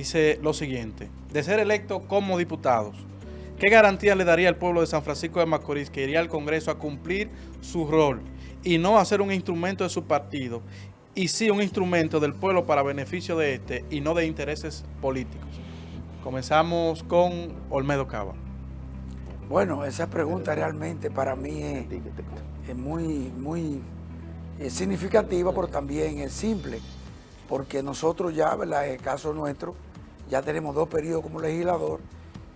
dice lo siguiente, de ser electo como diputados, ¿qué garantía le daría al pueblo de San Francisco de Macorís que iría al Congreso a cumplir su rol y no a ser un instrumento de su partido y sí un instrumento del pueblo para beneficio de este y no de intereses políticos? Comenzamos con Olmedo Cava. Bueno, esa pregunta realmente para mí es, muy, muy significativa, pero también es simple, porque nosotros ya, ¿verdad? en el caso nuestro, ya tenemos dos periodos como legislador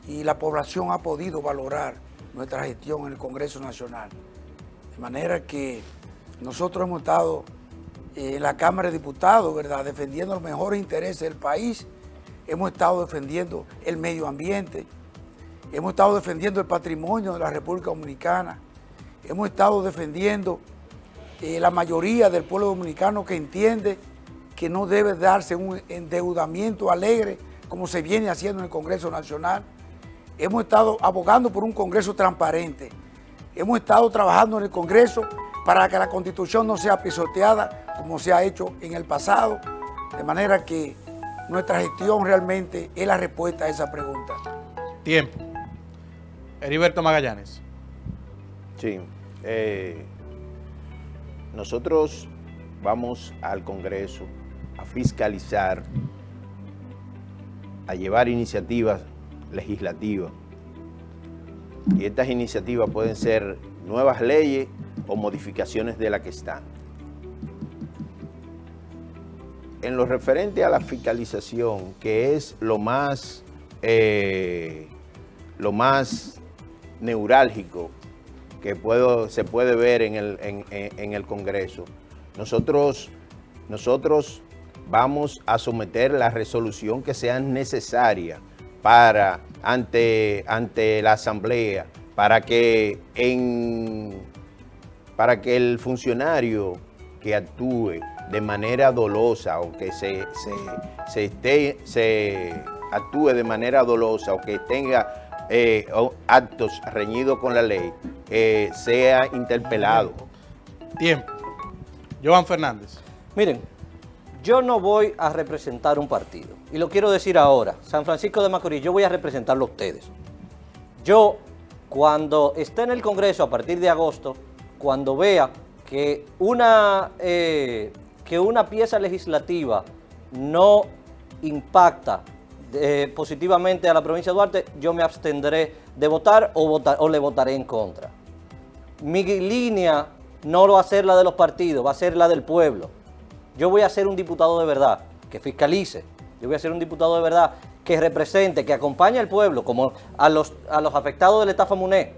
y la población ha podido valorar nuestra gestión en el Congreso Nacional. De manera que nosotros hemos estado en la Cámara de Diputados, ¿verdad?, defendiendo los mejores intereses del país, hemos estado defendiendo el medio ambiente, hemos estado defendiendo el patrimonio de la República Dominicana, hemos estado defendiendo eh, la mayoría del pueblo dominicano que entiende que no debe darse un endeudamiento alegre como se viene haciendo en el Congreso Nacional. Hemos estado abogando por un Congreso transparente. Hemos estado trabajando en el Congreso para que la Constitución no sea pisoteada como se ha hecho en el pasado, de manera que nuestra gestión realmente es la respuesta a esa pregunta. Tiempo. Heriberto Magallanes. Sí. Eh, nosotros vamos al Congreso a fiscalizar, a llevar iniciativas legislativas. Y estas iniciativas pueden ser nuevas leyes o modificaciones de las que están. En lo referente a la fiscalización, que es lo más, eh, lo más neurálgico que puedo, se puede ver en el, en, el Congreso. Nosotros, nosotros vamos a someter la resolución que sea necesaria para, ante, ante la Asamblea, para que, en, para que el funcionario que actúe de manera dolosa o que se, se, esté, se actúe de manera dolosa o que tenga eh, actos reñidos con la ley, eh, sea interpelado. Tiempo. Joan Fernández. Miren, yo no voy a representar un partido. Y lo quiero decir ahora. San Francisco de Macorís, yo voy a representarlo a ustedes. Yo, cuando esté en el Congreso a partir de agosto, cuando vea que una, eh, que una pieza legislativa no impacta eh, positivamente a la provincia de Duarte, yo me abstendré de votar o, votar, o le votaré en contra. Mi línea no va a ser la de los partidos, va a ser la del pueblo. Yo voy a ser un diputado de verdad, que fiscalice. Yo voy a ser un diputado de verdad que represente, que acompañe al pueblo, como a los, afectados de la estafa MUNE,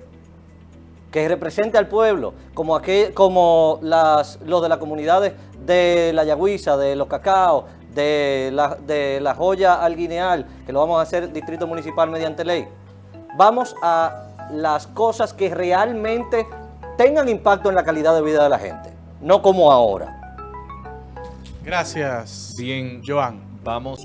que represente al pueblo, como, las, los de las comunidades de la Yagüiza, de los Cacao, de la, de la joya al guineal, que lo vamos a hacer distrito municipal mediante ley. Vamos a las cosas que realmente tengan impacto en la calidad de vida de la gente, no como ahora. Gracias. Bien, Joan. Vamos.